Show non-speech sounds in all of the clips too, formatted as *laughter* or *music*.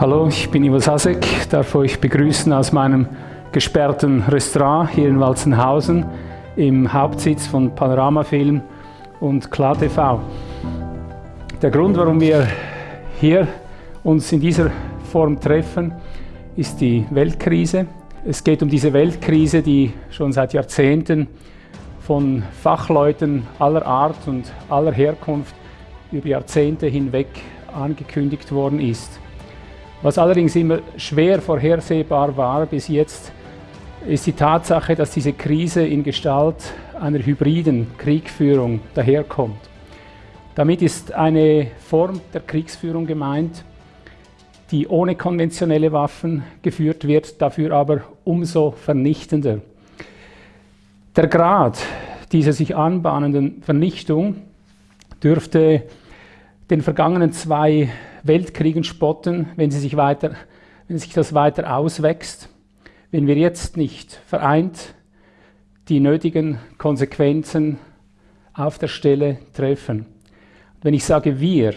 Hallo, ich bin Ivo Sasek, darf euch begrüßen aus meinem gesperrten Restaurant hier in Walzenhausen im Hauptsitz von Panoramafilm und KlarTV. Der Grund, warum wir hier uns in dieser Form treffen, ist die Weltkrise. Es geht um diese Weltkrise, die schon seit Jahrzehnten von Fachleuten aller Art und aller Herkunft über Jahrzehnte hinweg angekündigt worden ist. Was allerdings immer schwer vorhersehbar war bis jetzt, ist die Tatsache, dass diese Krise in Gestalt einer hybriden Kriegführung daherkommt. Damit ist eine Form der Kriegsführung gemeint, die ohne konventionelle Waffen geführt wird, dafür aber umso vernichtender. Der Grad dieser sich anbahnenden Vernichtung dürfte den vergangenen zwei Weltkriegen spotten, wenn, sie sich weiter, wenn sich das weiter auswächst, wenn wir jetzt nicht vereint die nötigen Konsequenzen auf der Stelle treffen. Wenn ich sage wir,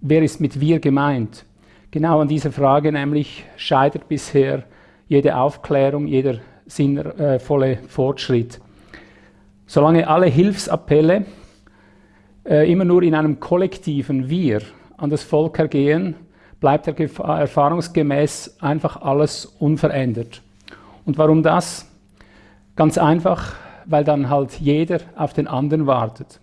wer ist mit wir gemeint? Genau an dieser Frage nämlich scheitert bisher jede Aufklärung, jeder sinnvolle Fortschritt. Solange alle Hilfsappelle äh, immer nur in einem kollektiven Wir an das Volk ergehen, bleibt erfahrungsgemäß einfach alles unverändert. Und warum das? Ganz einfach, weil dann halt jeder auf den anderen wartet.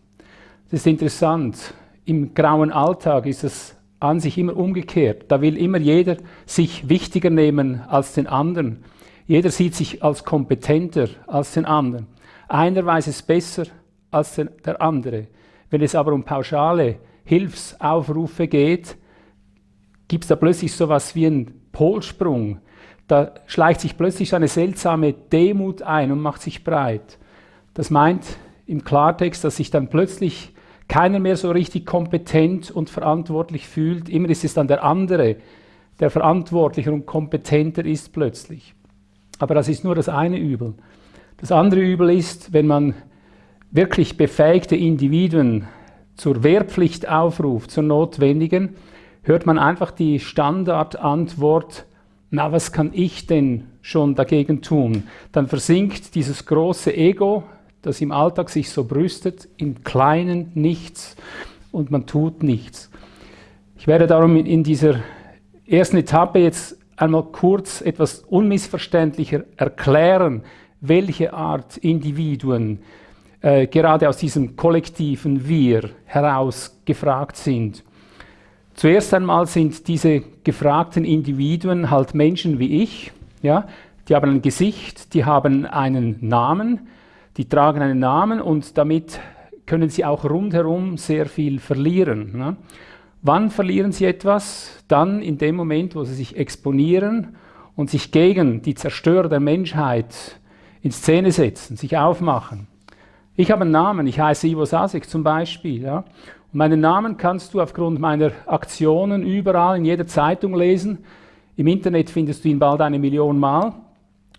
Das ist interessant. Im grauen Alltag ist es an sich immer umgekehrt. Da will immer jeder sich wichtiger nehmen als den anderen. Jeder sieht sich als kompetenter als den anderen. Einer weiß es besser als der andere. Wenn es aber um pauschale Hilfsaufrufe geht, gibt es da plötzlich so etwas wie einen Polsprung. Da schleicht sich plötzlich eine seltsame Demut ein und macht sich breit. Das meint im Klartext, dass sich dann plötzlich keiner mehr so richtig kompetent und verantwortlich fühlt. Immer ist es dann der andere, der verantwortlicher und kompetenter ist plötzlich. Aber das ist nur das eine Übel. Das andere Übel ist, wenn man wirklich befähigte Individuen zur Wehrpflicht aufruft, zur notwendigen, hört man einfach die Standardantwort, na, was kann ich denn schon dagegen tun? Dann versinkt dieses große Ego, das im Alltag sich so brüstet, in kleinen Nichts und man tut nichts. Ich werde darum in dieser ersten Etappe jetzt einmal kurz etwas unmissverständlicher erklären, welche Art Individuen äh, gerade aus diesem kollektiven Wir heraus gefragt sind. Zuerst einmal sind diese gefragten Individuen halt Menschen wie ich, ja, die haben ein Gesicht, die haben einen Namen, die tragen einen Namen und damit können sie auch rundherum sehr viel verlieren. Ne? Wann verlieren sie etwas? Dann in dem Moment, wo sie sich exponieren und sich gegen die Zerstörer der Menschheit in Szene setzen, sich aufmachen. Ich habe einen Namen, ich heiße Ivo Sasek zum Beispiel. Ja? Und meinen Namen kannst du aufgrund meiner Aktionen überall in jeder Zeitung lesen. Im Internet findest du ihn bald eine Million Mal.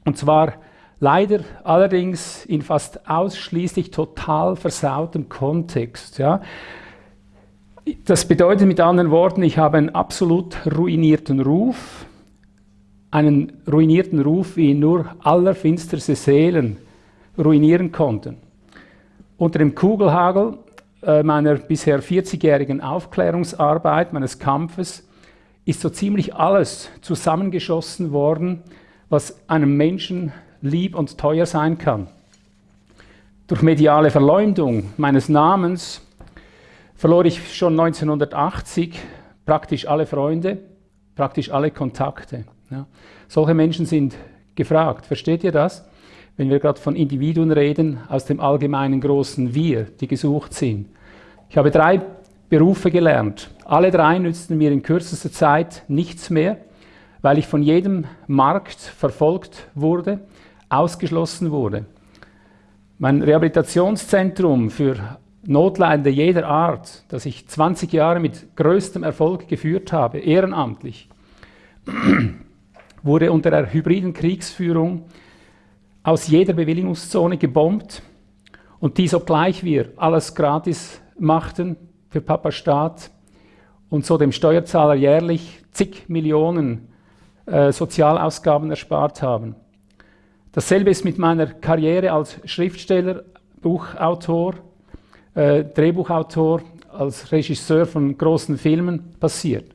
Und zwar leider allerdings in fast ausschließlich total versautem Kontext. Ja? Das bedeutet mit anderen Worten, ich habe einen absolut ruinierten Ruf, einen ruinierten Ruf, wie ihn nur allerfinsterste Seelen ruinieren konnten. Unter dem Kugelhagel äh, meiner bisher 40-jährigen Aufklärungsarbeit, meines Kampfes, ist so ziemlich alles zusammengeschossen worden, was einem Menschen lieb und teuer sein kann. Durch mediale Verleumdung meines Namens verlor ich schon 1980 praktisch alle Freunde, praktisch alle Kontakte. Ja. Solche Menschen sind gefragt. Versteht ihr das? Wenn wir gerade von Individuen reden, aus dem allgemeinen großen Wir, die gesucht sind. Ich habe drei Berufe gelernt. Alle drei nützten mir in kürzester Zeit nichts mehr, weil ich von jedem Markt verfolgt wurde, ausgeschlossen wurde. Mein Rehabilitationszentrum für Notleidende jeder Art, das ich 20 Jahre mit größtem Erfolg geführt habe, ehrenamtlich, *clears throat* wurde unter der hybriden Kriegsführung aus jeder Bewilligungszone gebombt und dies obgleich wir alles gratis machten für Papa Staat und so dem Steuerzahler jährlich zig Millionen äh, Sozialausgaben erspart haben. Dasselbe ist mit meiner Karriere als Schriftsteller, Buchautor, äh, Drehbuchautor, als Regisseur von großen Filmen passiert.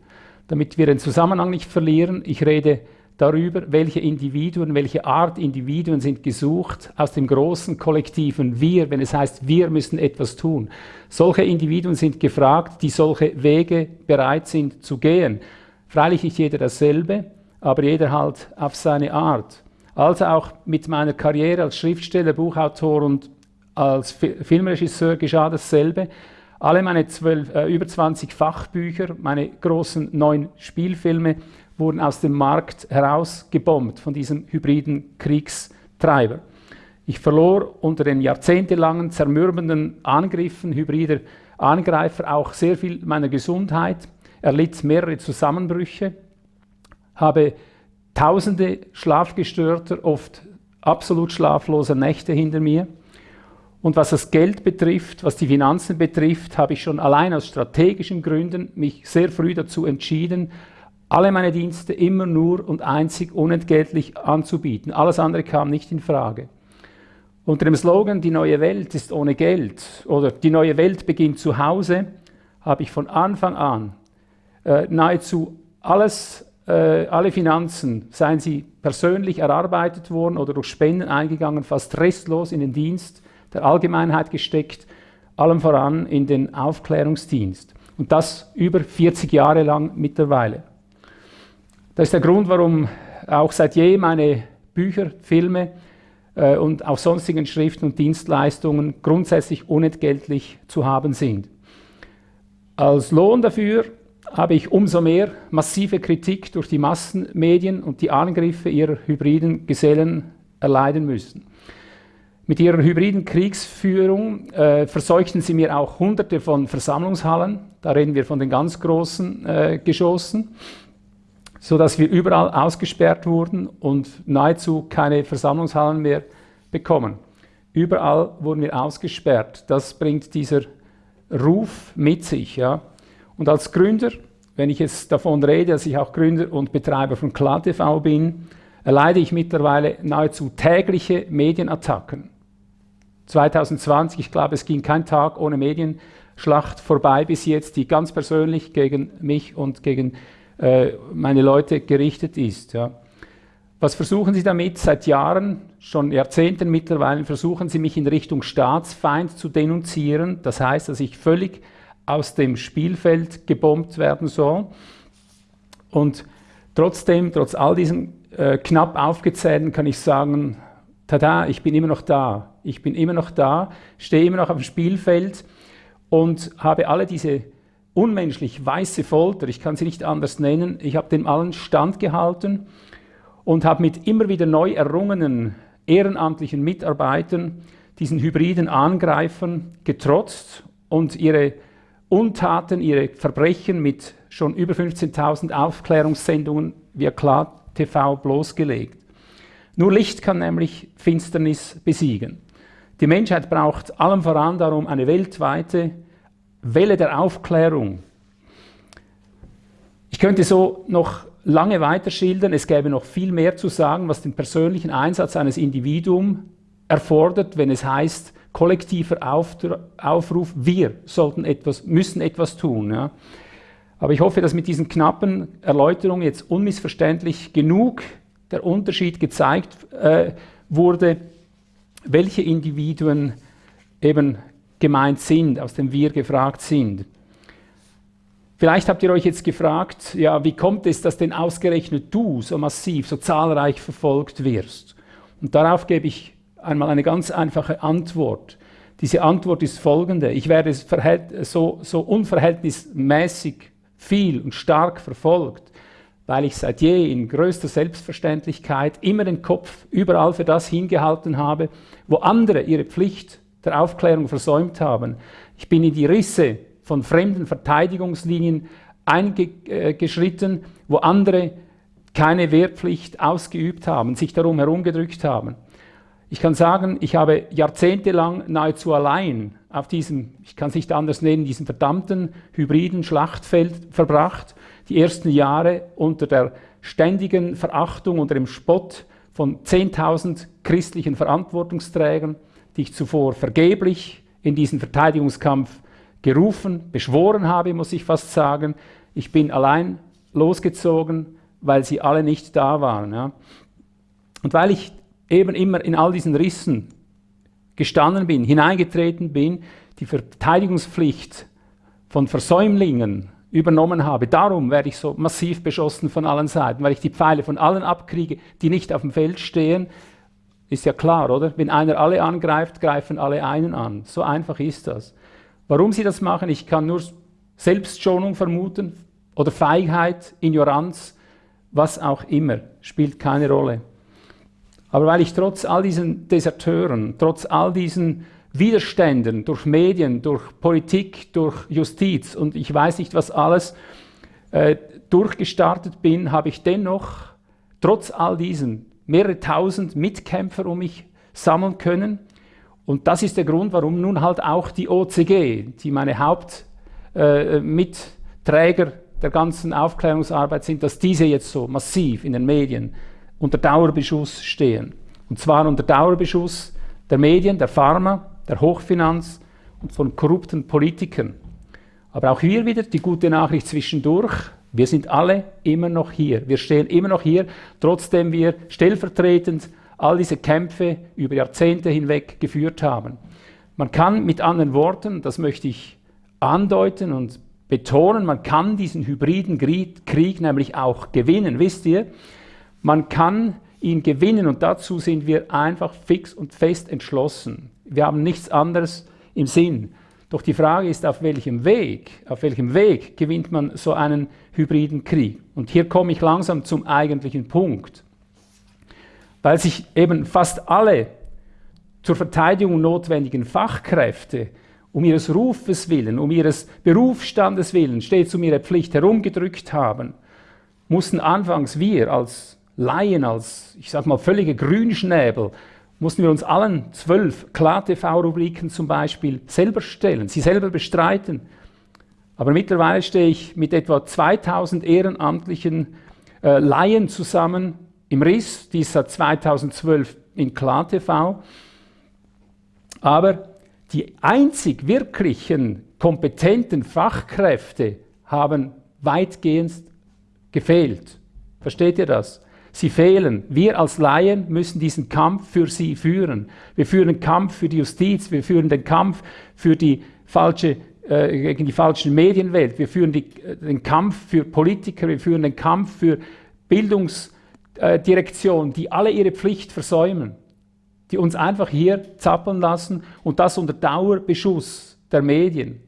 Damit wir den Zusammenhang nicht verlieren, ich rede darüber, welche Individuen, welche Art Individuen sind gesucht aus dem großen kollektiven Wir, wenn es heißt, wir müssen etwas tun. Solche Individuen sind gefragt, die solche Wege bereit sind zu gehen. Freilich nicht jeder dasselbe, aber jeder halt auf seine Art. Also auch mit meiner Karriere als Schriftsteller, Buchautor und als Filmregisseur geschah dasselbe. Alle meine zwölf, äh, über 20 Fachbücher, meine großen neun Spielfilme wurden aus dem Markt herausgebombt von diesem hybriden Kriegstreiber. Ich verlor unter den jahrzehntelangen zermürbenden Angriffen hybrider Angreifer auch sehr viel meiner Gesundheit, erlitt mehrere Zusammenbrüche, habe tausende schlafgestörter, oft absolut schlafloser Nächte hinter mir. Und was das Geld betrifft, was die Finanzen betrifft, habe ich schon allein aus strategischen Gründen mich sehr früh dazu entschieden, alle meine Dienste immer nur und einzig unentgeltlich anzubieten. Alles andere kam nicht in Frage. Unter dem Slogan Die neue Welt ist ohne Geld oder Die neue Welt beginnt zu Hause habe ich von Anfang an äh, nahezu alles, äh, alle Finanzen, seien sie persönlich erarbeitet worden oder durch Spenden eingegangen, fast restlos in den Dienst der Allgemeinheit gesteckt, allem voran in den Aufklärungsdienst. Und das über 40 Jahre lang mittlerweile. Das ist der Grund, warum auch seit je meine Bücher, Filme äh, und auch sonstigen Schriften und Dienstleistungen grundsätzlich unentgeltlich zu haben sind. Als Lohn dafür habe ich umso mehr massive Kritik durch die Massenmedien und die Angriffe ihrer hybriden Gesellen erleiden müssen. Mit ihrer hybriden Kriegsführung äh, verseuchten sie mir auch hunderte von Versammlungshallen, da reden wir von den ganz großen äh, Geschossen, sodass wir überall ausgesperrt wurden und nahezu keine Versammlungshallen mehr bekommen. Überall wurden wir ausgesperrt. Das bringt dieser Ruf mit sich. Ja. Und als Gründer, wenn ich jetzt davon rede, dass ich auch Gründer und Betreiber von KlaTV bin, erleide ich mittlerweile nahezu tägliche Medienattacken. 2020, ich glaube, es ging kein Tag ohne Medienschlacht vorbei bis jetzt, die ganz persönlich gegen mich und gegen äh, meine Leute gerichtet ist. Ja. Was versuchen Sie damit? Seit Jahren, schon Jahrzehnten mittlerweile, versuchen Sie mich in Richtung Staatsfeind zu denunzieren. Das heißt, dass ich völlig aus dem Spielfeld gebombt werden soll. Und trotzdem, trotz all diesen äh, knapp aufgezählten, kann ich sagen, tada, ich bin immer noch da. Ich bin immer noch da, stehe immer noch auf dem Spielfeld und habe alle diese unmenschlich weiße Folter, ich kann sie nicht anders nennen, ich habe dem allen standgehalten und habe mit immer wieder neu errungenen ehrenamtlichen Mitarbeitern diesen hybriden Angreifern getrotzt und ihre Untaten, ihre Verbrechen mit schon über 15.000 Aufklärungssendungen via Klar TV bloßgelegt. Nur Licht kann nämlich Finsternis besiegen. Die Menschheit braucht allem voran darum eine weltweite Welle der Aufklärung. Ich könnte so noch lange weiter schildern, es gäbe noch viel mehr zu sagen, was den persönlichen Einsatz eines Individuums erfordert, wenn es heißt, kollektiver Aufruf, wir sollten etwas, müssen etwas tun. Ja. Aber ich hoffe, dass mit diesen knappen Erläuterungen jetzt unmissverständlich genug der Unterschied gezeigt äh, wurde, welche Individuen eben gemeint sind, aus dem wir gefragt sind. Vielleicht habt ihr euch jetzt gefragt, ja, wie kommt es, dass denn ausgerechnet du so massiv, so zahlreich verfolgt wirst? Und darauf gebe ich einmal eine ganz einfache Antwort. Diese Antwort ist folgende. Ich werde so, so unverhältnismäßig viel und stark verfolgt, weil ich seit je in größter Selbstverständlichkeit immer den Kopf überall für das hingehalten habe, wo andere ihre Pflicht der Aufklärung versäumt haben. Ich bin in die Risse von fremden Verteidigungslinien eingeschritten, wo andere keine Wehrpflicht ausgeübt haben, sich darum herumgedrückt haben. Ich kann sagen, ich habe jahrzehntelang nahezu allein auf diesem, ich kann es nicht anders nennen, diesem verdammten hybriden Schlachtfeld verbracht. Die ersten Jahre unter der ständigen Verachtung, unter dem Spott von 10.000 christlichen Verantwortungsträgern, die ich zuvor vergeblich in diesen Verteidigungskampf gerufen, beschworen habe, muss ich fast sagen. Ich bin allein losgezogen, weil sie alle nicht da waren. Ja. Und weil ich eben immer in all diesen Rissen gestanden bin, hineingetreten bin, die Verteidigungspflicht von Versäumlingen übernommen habe. Darum werde ich so massiv beschossen von allen Seiten, weil ich die Pfeile von allen abkriege, die nicht auf dem Feld stehen. Ist ja klar, oder? Wenn einer alle angreift, greifen alle einen an. So einfach ist das. Warum sie das machen, ich kann nur Selbstschonung vermuten oder Feigheit, Ignoranz, was auch immer, spielt keine Rolle. Aber weil ich trotz all diesen Deserteuren, trotz all diesen Widerständen durch Medien, durch Politik, durch Justiz und ich weiß nicht was alles äh, durchgestartet bin, habe ich dennoch trotz all diesen mehrere tausend Mitkämpfer um mich sammeln können. Und das ist der Grund, warum nun halt auch die OCG, die meine Hauptmitträger äh, der ganzen Aufklärungsarbeit sind, dass diese jetzt so massiv in den Medien unter Dauerbeschuss stehen. Und zwar unter Dauerbeschuss der Medien, der Pharma, der Hochfinanz und von korrupten Politikern. Aber auch hier wieder die gute Nachricht zwischendurch. Wir sind alle immer noch hier. Wir stehen immer noch hier, trotzdem wir stellvertretend all diese Kämpfe über Jahrzehnte hinweg geführt haben. Man kann mit anderen Worten, das möchte ich andeuten und betonen, man kann diesen hybriden Krieg nämlich auch gewinnen. Wisst ihr, man kann ihn gewinnen und dazu sind wir einfach fix und fest entschlossen. Wir haben nichts anderes im Sinn. Doch die Frage ist, auf welchem Weg, auf welchem Weg gewinnt man so einen hybriden Krieg? Und hier komme ich langsam zum eigentlichen Punkt. Weil sich eben fast alle zur Verteidigung notwendigen Fachkräfte um ihres Rufes willen, um ihres Berufsstandes willen stets um ihre Pflicht herumgedrückt haben, mussten anfangs wir als Laien, als, ich sage mal, völlige Grünschnäbel, mussten wir uns allen zwölf Klar-TV-Rubriken zum Beispiel selber stellen, sie selber bestreiten. Aber mittlerweile stehe ich mit etwa 2000 ehrenamtlichen äh, Laien zusammen im RIS, die ist seit 2012 in Klar-TV. Aber die einzig wirklichen kompetenten Fachkräfte haben weitgehend gefehlt. Versteht ihr das? Sie fehlen. Wir als Laien müssen diesen Kampf für sie führen. Wir führen den Kampf für die Justiz, wir führen den Kampf für die falsche, äh, gegen die falsche Medienwelt, wir führen die, äh, den Kampf für Politiker, wir führen den Kampf für Bildungsdirektionen, die alle ihre Pflicht versäumen, die uns einfach hier zappeln lassen und das unter Dauerbeschuss der Medien.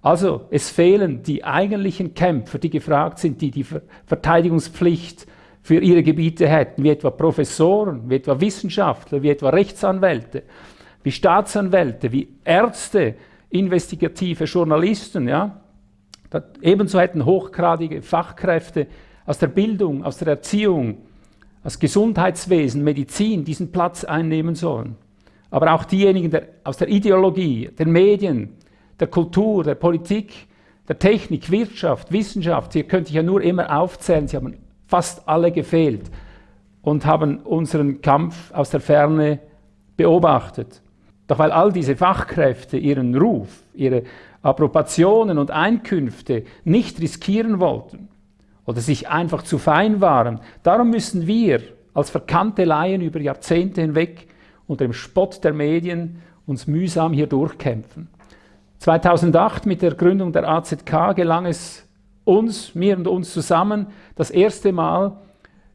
Also es fehlen die eigentlichen Kämpfer, die gefragt sind, die die Verteidigungspflicht für ihre Gebiete hätten, wie etwa Professoren, wie etwa Wissenschaftler, wie etwa Rechtsanwälte, wie Staatsanwälte, wie Ärzte, investigative Journalisten. Ja? Ebenso hätten hochgradige Fachkräfte aus der Bildung, aus der Erziehung, aus Gesundheitswesen, Medizin diesen Platz einnehmen sollen. Aber auch diejenigen der, aus der Ideologie, der Medien, der Kultur, der Politik, der Technik, Wirtschaft, Wissenschaft, hier könnte ich ja nur immer aufzählen, sie haben fast alle gefehlt und haben unseren Kampf aus der Ferne beobachtet. Doch weil all diese Fachkräfte ihren Ruf, ihre Approbationen und Einkünfte nicht riskieren wollten oder sich einfach zu fein waren, darum müssen wir als verkannte Laien über Jahrzehnte hinweg unter dem Spott der Medien uns mühsam hier durchkämpfen. 2008 mit der Gründung der AZK gelang es uns, mir und uns zusammen, das erste Mal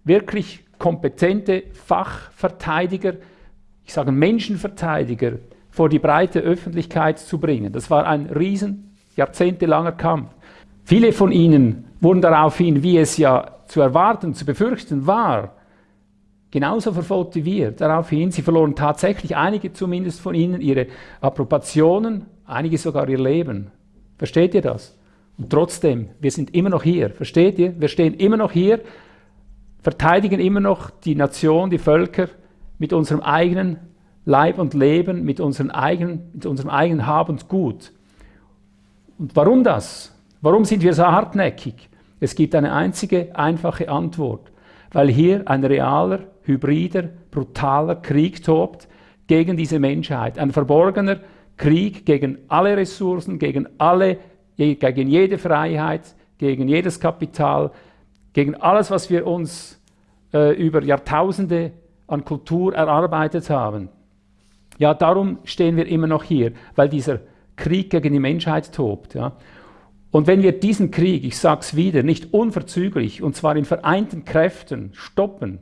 wirklich kompetente Fachverteidiger, ich sage Menschenverteidiger, vor die breite Öffentlichkeit zu bringen. Das war ein riesen, jahrzehntelanger Kampf. Viele von ihnen wurden daraufhin, wie es ja zu erwarten, zu befürchten war, genauso verfolgt wie wir. Daraufhin, sie verloren tatsächlich, einige zumindest von ihnen, ihre Approbationen, einige sogar ihr Leben. Versteht ihr das? Und trotzdem, wir sind immer noch hier, versteht ihr? Wir stehen immer noch hier, verteidigen immer noch die Nation, die Völker mit unserem eigenen Leib und Leben, mit, unseren eigenen, mit unserem eigenen Hab und Gut. Und warum das? Warum sind wir so hartnäckig? Es gibt eine einzige einfache Antwort, weil hier ein realer, hybrider, brutaler Krieg tobt gegen diese Menschheit. Ein verborgener Krieg gegen alle Ressourcen, gegen, alle, gegen jede Freiheit, gegen jedes Kapital, gegen alles, was wir uns äh, über Jahrtausende an Kultur erarbeitet haben. Ja, darum stehen wir immer noch hier, weil dieser Krieg gegen die Menschheit tobt. Ja. Und wenn wir diesen Krieg, ich sage es wieder, nicht unverzüglich, und zwar in vereinten Kräften, stoppen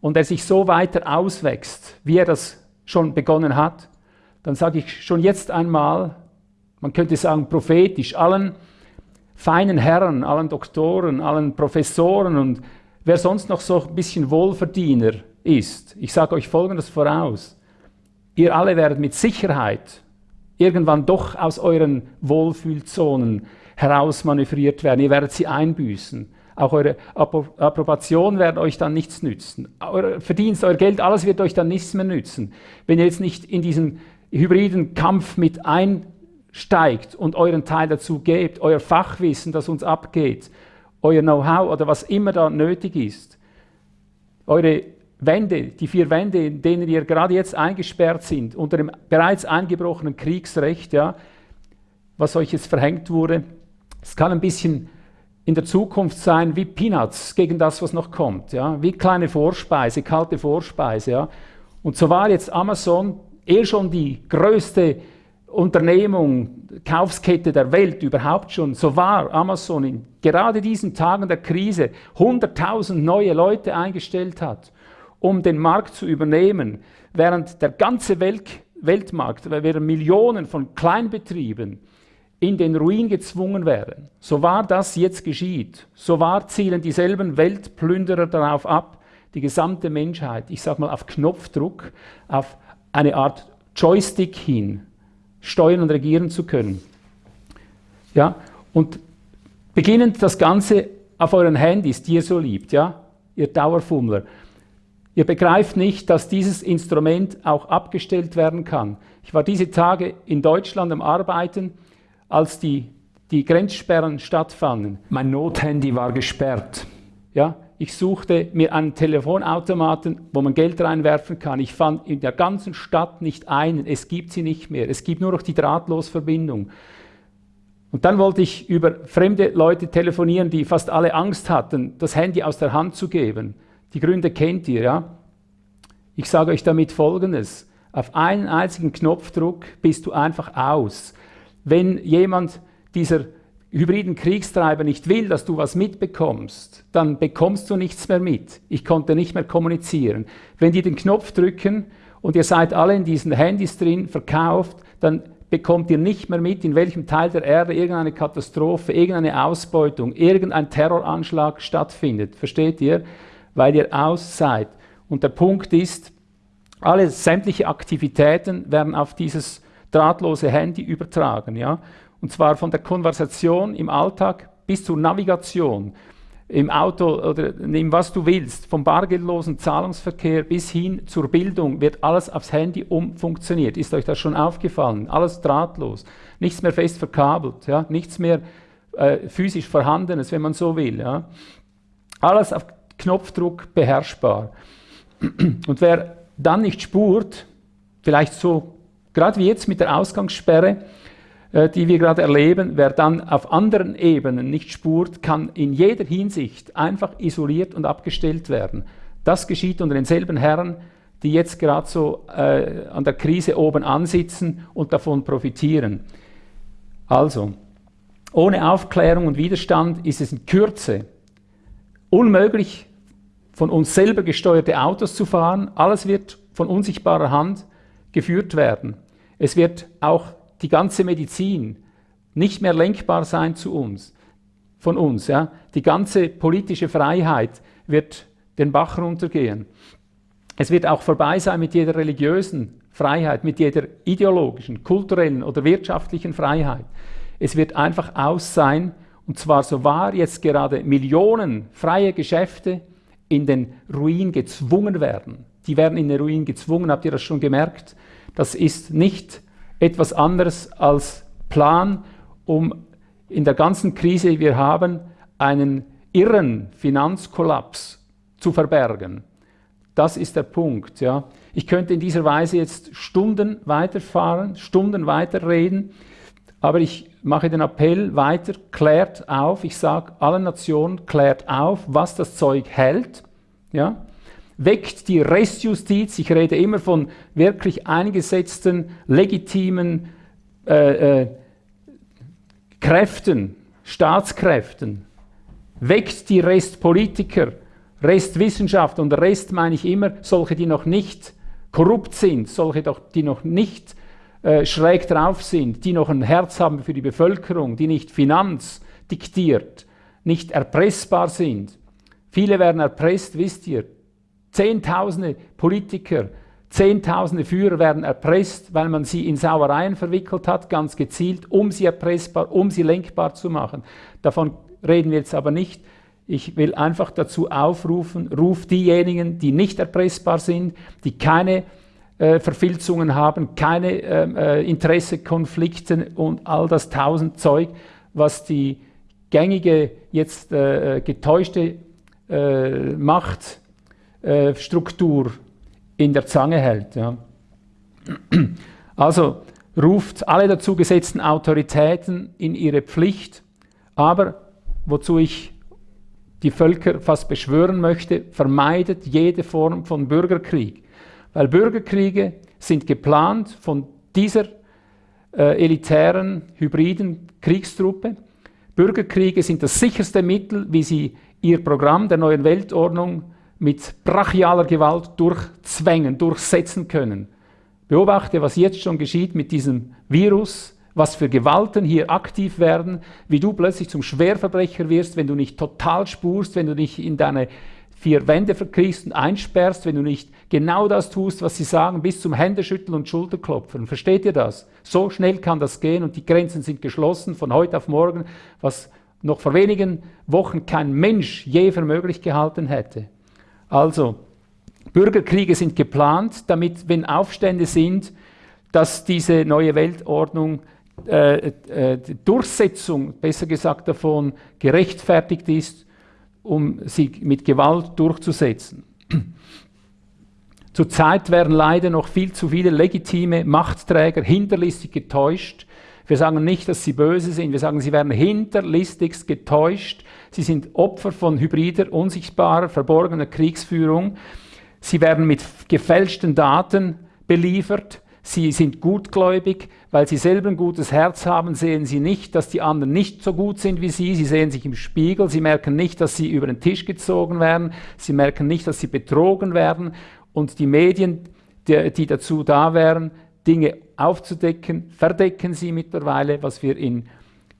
und er sich so weiter auswächst, wie er das schon begonnen hat, dann sage ich schon jetzt einmal, man könnte sagen prophetisch, allen feinen Herren, allen Doktoren, allen Professoren und wer sonst noch so ein bisschen Wohlverdiener ist, ich sage euch Folgendes voraus, ihr alle werdet mit Sicherheit irgendwann doch aus euren Wohlfühlzonen herausmanövriert werden. Ihr werdet sie einbüßen. Auch eure Approbation wird euch dann nichts nützen. Euer Verdienst, euer Geld, alles wird euch dann nichts mehr nützen. Wenn ihr jetzt nicht in diesen hybriden Kampf mit einsteigt und euren Teil dazu gebt, euer Fachwissen, das uns abgeht, euer Know-how oder was immer da nötig ist, eure Wände, die vier Wände, in denen ihr gerade jetzt eingesperrt sind, unter dem bereits eingebrochenen Kriegsrecht, ja, was euch jetzt verhängt wurde, es kann ein bisschen in der Zukunft sein wie Peanuts gegen das, was noch kommt, ja, wie kleine Vorspeise, kalte Vorspeise. Ja. Und so war jetzt Amazon eh schon die größte Unternehmung, Kaufskette der Welt überhaupt schon, so war Amazon in gerade diesen Tagen der Krise 100.000 neue Leute eingestellt hat um den Markt zu übernehmen, während der ganze Welt, Weltmarkt, während Millionen von Kleinbetrieben in den Ruin gezwungen werden. So wahr das jetzt geschieht, so wahr zielen dieselben Weltplünderer darauf ab, die gesamte Menschheit, ich sage mal auf Knopfdruck, auf eine Art Joystick hin steuern und regieren zu können. Ja, und beginnend das Ganze auf euren Handys, die ihr so liebt, ja, ihr Dauerfummler. Ihr begreift nicht, dass dieses Instrument auch abgestellt werden kann. Ich war diese Tage in Deutschland am Arbeiten, als die, die Grenzsperren stattfanden. Mein Nothandy war gesperrt. Ja, ich suchte mir einen Telefonautomaten, wo man Geld reinwerfen kann. Ich fand in der ganzen Stadt nicht einen. Es gibt sie nicht mehr. Es gibt nur noch die Drahtlosverbindung. Und dann wollte ich über fremde Leute telefonieren, die fast alle Angst hatten, das Handy aus der Hand zu geben. Die Gründe kennt ihr, ja? Ich sage euch damit Folgendes. Auf einen einzigen Knopfdruck bist du einfach aus. Wenn jemand dieser hybriden Kriegstreiber nicht will, dass du was mitbekommst, dann bekommst du nichts mehr mit. Ich konnte nicht mehr kommunizieren. Wenn die den Knopf drücken und ihr seid alle in diesen Handys drin, verkauft, dann bekommt ihr nicht mehr mit, in welchem Teil der Erde irgendeine Katastrophe, irgendeine Ausbeutung, irgendein Terroranschlag stattfindet. Versteht ihr? weil ihr aus seid. Und der Punkt ist, alle sämtliche Aktivitäten werden auf dieses drahtlose Handy übertragen. Ja? Und zwar von der Konversation im Alltag bis zur Navigation im Auto oder nimm was du willst, vom bargeldlosen Zahlungsverkehr bis hin zur Bildung wird alles aufs Handy umfunktioniert. Ist euch das schon aufgefallen? Alles drahtlos, nichts mehr fest verkabelt, ja? nichts mehr äh, physisch Vorhandenes, wenn man so will. Ja? Alles auf Knopfdruck beherrschbar. Und wer dann nicht spurt, vielleicht so, gerade wie jetzt mit der Ausgangssperre, die wir gerade erleben, wer dann auf anderen Ebenen nicht spurt, kann in jeder Hinsicht einfach isoliert und abgestellt werden. Das geschieht unter denselben Herren, die jetzt gerade so äh, an der Krise oben ansitzen und davon profitieren. Also, ohne Aufklärung und Widerstand ist es in Kürze unmöglich, von uns selber gesteuerte Autos zu fahren. Alles wird von unsichtbarer Hand geführt werden. Es wird auch die ganze Medizin nicht mehr lenkbar sein zu uns, von uns. Ja. Die ganze politische Freiheit wird den Bach runtergehen. Es wird auch vorbei sein mit jeder religiösen Freiheit, mit jeder ideologischen, kulturellen oder wirtschaftlichen Freiheit. Es wird einfach aus sein, und zwar so wahr jetzt gerade Millionen freie Geschäfte in den Ruin gezwungen werden. die werden in den Ruin gezwungen, habt ihr das schon gemerkt? Das ist nicht etwas anderes als Plan, um in der ganzen Krise, die wir haben, einen irren Finanzkollaps zu verbergen. Das ist der Punkt. Ja. Ich könnte in dieser Weise jetzt Stunden weiterfahren, Stunden weiterreden, aber ich mache den Appell weiter, klärt auf, ich sage allen Nationen, klärt auf, was das Zeug hält. Ja weckt die Restjustiz. Ich rede immer von wirklich eingesetzten, legitimen äh, äh, Kräften, Staatskräften. Weckt die Restpolitiker, Restwissenschaft und Rest meine ich immer solche, die noch nicht korrupt sind, solche, die noch nicht äh, schräg drauf sind, die noch ein Herz haben für die Bevölkerung, die nicht Finanz diktiert, nicht erpressbar sind. Viele werden erpresst, wisst ihr, Zehntausende Politiker, Zehntausende Führer werden erpresst, weil man sie in Sauereien verwickelt hat, ganz gezielt, um sie erpressbar, um sie lenkbar zu machen. Davon reden wir jetzt aber nicht. Ich will einfach dazu aufrufen, ruft diejenigen, die nicht erpressbar sind, die keine äh, Verfilzungen haben, keine ähm, äh, Interessekonflikte und all das tausend Zeug, was die gängige, jetzt äh, getäuschte äh, Macht äh, Struktur in der Zange hält. Ja. Also ruft alle dazu gesetzten Autoritäten in ihre Pflicht, aber wozu ich die Völker fast beschwören möchte, vermeidet jede Form von Bürgerkrieg. Weil Bürgerkriege sind geplant von dieser äh, elitären, hybriden Kriegstruppe. Bürgerkriege sind das sicherste Mittel, wie sie ihr Programm der neuen Weltordnung mit brachialer Gewalt durchzwängen, durchsetzen können. Beobachte, was jetzt schon geschieht mit diesem Virus, was für Gewalten hier aktiv werden, wie du plötzlich zum Schwerverbrecher wirst, wenn du nicht total spurst, wenn du nicht in deine vier Wände verkriegst und einsperrst, wenn du nicht genau das tust, was sie sagen, bis zum Händeschütteln und Schulterklopfen. Versteht ihr das? So schnell kann das gehen und die Grenzen sind geschlossen von heute auf morgen, was noch vor wenigen Wochen kein Mensch je für möglich gehalten hätte. Also, Bürgerkriege sind geplant, damit, wenn Aufstände sind, dass diese neue Weltordnung äh, äh, Durchsetzung, besser gesagt davon, gerechtfertigt ist, um sie mit Gewalt durchzusetzen. Zurzeit werden leider noch viel zu viele legitime Machtträger hinterlistig getäuscht. Wir sagen nicht, dass sie böse sind, wir sagen, sie werden hinterlistigst getäuscht Sie sind Opfer von hybrider, unsichtbarer, verborgener Kriegsführung. Sie werden mit gefälschten Daten beliefert. Sie sind gutgläubig, weil sie selber ein gutes Herz haben, sehen sie nicht, dass die anderen nicht so gut sind wie sie. Sie sehen sich im Spiegel, sie merken nicht, dass sie über den Tisch gezogen werden. Sie merken nicht, dass sie betrogen werden. Und die Medien, die, die dazu da wären, Dinge aufzudecken, verdecken sie mittlerweile, was wir in,